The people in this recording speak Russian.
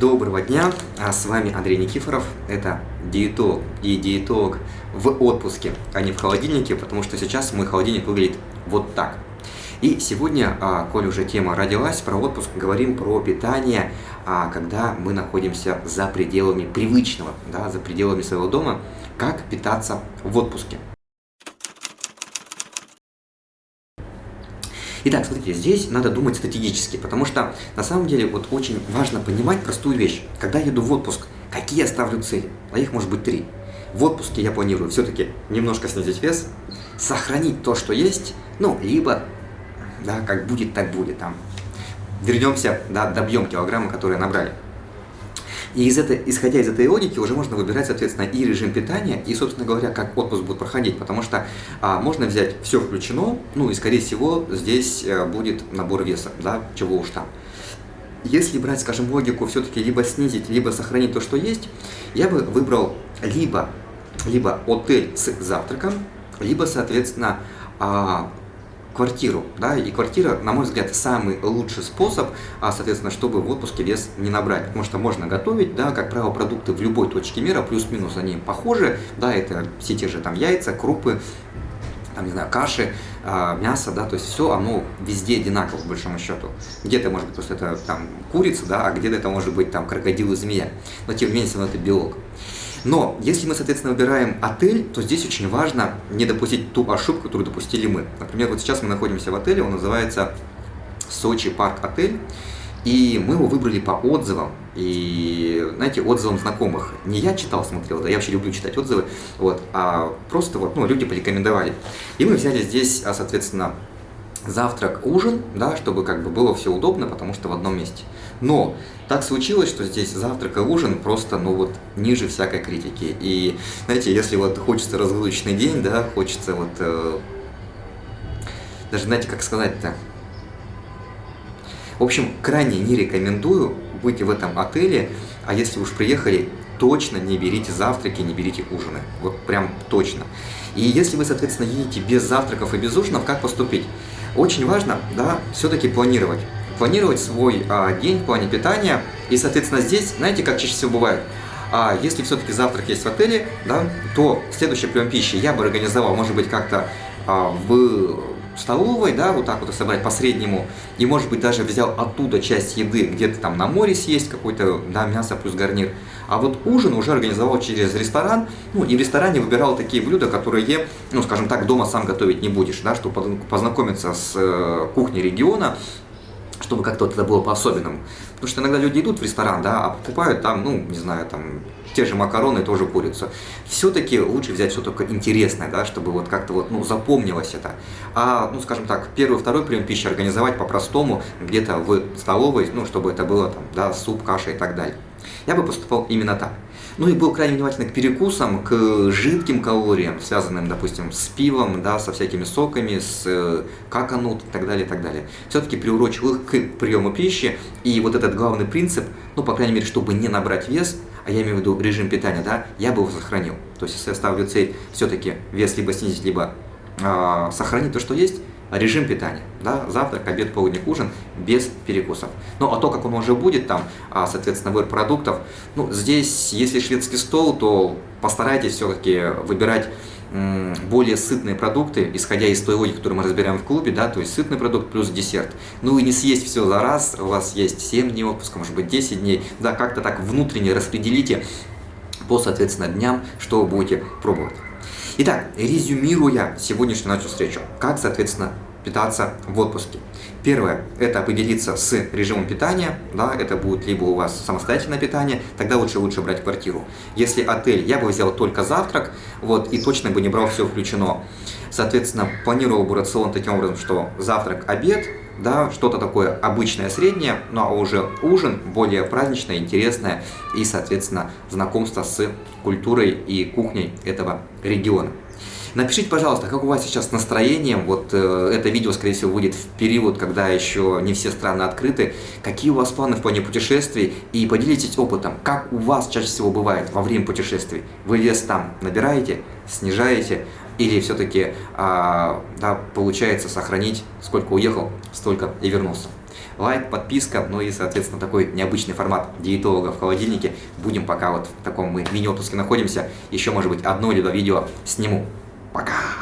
Доброго дня, а с вами Андрей Никифоров, это диетолог и диетолог в отпуске, а не в холодильнике, потому что сейчас мой холодильник выглядит вот так. И сегодня, а, коль уже тема родилась про отпуск, говорим про питание, а, когда мы находимся за пределами привычного, да, за пределами своего дома, как питаться в отпуске. Итак, смотрите, здесь надо думать стратегически, потому что на самом деле вот очень важно понимать простую вещь. Когда я еду в отпуск, какие я ставлю цели? А их может быть три. В отпуске я планирую все-таки немножко снизить вес, сохранить то, что есть, ну, либо, да, как будет, так будет, там, вернемся, да, добьем килограммы, которые набрали. И из этой, исходя из этой логики уже можно выбирать, соответственно, и режим питания, и, собственно говоря, как отпуск будет проходить, потому что а, можно взять все включено, ну и, скорее всего, здесь а, будет набор веса, да, чего уж там. Если брать, скажем, логику все-таки либо снизить, либо сохранить то, что есть, я бы выбрал либо, либо отель с завтраком, либо, соответственно, а, квартиру, да, и квартира, на мой взгляд, самый лучший способ, а, соответственно, чтобы в отпуске вес не набрать, потому что можно готовить, да, как правило, продукты в любой точке мира, плюс-минус они похожи, да, это все те же там яйца, крупы, там, не знаю, каши, э, мясо, да, то есть все оно везде одинаково, по большому счету. Где-то, может быть, просто это там курица, да, а где-то это может быть там крокодил и змея, но тем не менее, это белок. Но если мы, соответственно, выбираем отель, то здесь очень важно не допустить ту ошибку, которую допустили мы. Например, вот сейчас мы находимся в отеле, он называется Сочи Парк Отель. И мы его выбрали по отзывам, и, знаете, отзывам знакомых. Не я читал, смотрел, да, я вообще люблю читать отзывы, вот, а просто вот, ну, люди порекомендовали. И мы взяли здесь, а, соответственно, завтрак, ужин, да, чтобы как бы было все удобно, потому что в одном месте. Но так случилось, что здесь завтрак и ужин просто, ну вот, ниже всякой критики. И, знаете, если вот хочется разгрузочный день, да, хочется вот, э, даже, знаете, как сказать-то, в общем, крайне не рекомендую быть в этом отеле, а если уж приехали, точно не берите завтраки, не берите ужины. Вот прям точно. И если вы, соответственно, едете без завтраков и без ужинов, как поступить? Очень важно, да, все-таки планировать. Планировать свой а, день в плане питания. И, соответственно, здесь, знаете, как чаще всего бывает, а если все-таки завтрак есть в отеле, да, то следующий прием пищи я бы организовал, может быть, как-то а, в столовой, да, вот так вот собрать по среднему, и, может быть, даже взял оттуда часть еды, где-то там на море съесть какое-то, да, мясо плюс гарнир. А вот ужин уже организовал через ресторан, ну, и в ресторане выбирал такие блюда, которые, ну, скажем так, дома сам готовить не будешь, да, чтобы познакомиться с э, кухней региона, чтобы как-то вот это было по-особенному. Потому что иногда люди идут в ресторан, да, а покупают там, ну, не знаю, там, те же макароны, тоже курицу. Все-таки лучше взять только интересное, да, чтобы вот как-то вот, ну, запомнилось это. А, ну, скажем так, первый, второй прием пищи организовать по-простому, где-то в столовой, ну, чтобы это было там, да, суп, каша и так далее. Я бы поступал именно так. Ну и был крайне внимательный к перекусам, к жидким калориям, связанным, допустим, с пивом, да, со всякими соками, с э, каканут и так далее, и так далее. Все-таки приурочил их к приему пищи, и вот этот главный принцип, ну, по крайней мере, чтобы не набрать вес, а я имею в виду режим питания, да, я бы его сохранил. То есть, если я ставлю цель все-таки вес либо снизить, либо э, сохранить то, что есть, режим питания, да, завтрак, обед, полдник, ужин без перекусов. Ну, а то, как он уже будет там, а, соответственно, выбор продуктов, ну, здесь, если шведский стол, то постарайтесь все-таки выбирать более сытные продукты, исходя из той логики, которую мы разбираем в клубе, да, то есть сытный продукт плюс десерт. Ну и не съесть все за раз, у вас есть 7 дней отпуска, может быть 10 дней, да, как-то так внутренне распределите по, соответственно, дням, что вы будете пробовать. Итак, резюмируя сегодняшнюю нашу встречу, как, соответственно, питаться в отпуске. Первое – это определиться с режимом питания, да, это будет либо у вас самостоятельное питание, тогда лучше лучше брать квартиру. Если отель, я бы взял только завтрак, вот, и точно бы не брал все включено. Соответственно, планировал бы рацион таким образом, что завтрак, обед, да, что-то такое обычное, среднее, ну а уже ужин более праздничное, интересное и, соответственно, знакомство с культурой и кухней этого региона. Напишите, пожалуйста, как у вас сейчас с настроением, вот э, это видео, скорее всего, будет в период, когда еще не все страны открыты, какие у вас планы в плане путешествий, и поделитесь опытом, как у вас чаще всего бывает во время путешествий. Вы вес там набираете, снижаете, или все-таки а, да, получается сохранить, сколько уехал, столько и вернулся. Лайк, подписка, ну и, соответственно, такой необычный формат диетолога в холодильнике. Будем пока вот в таком мы мини-отпуске находимся. Еще, может быть, одно или два видео сниму. Пока!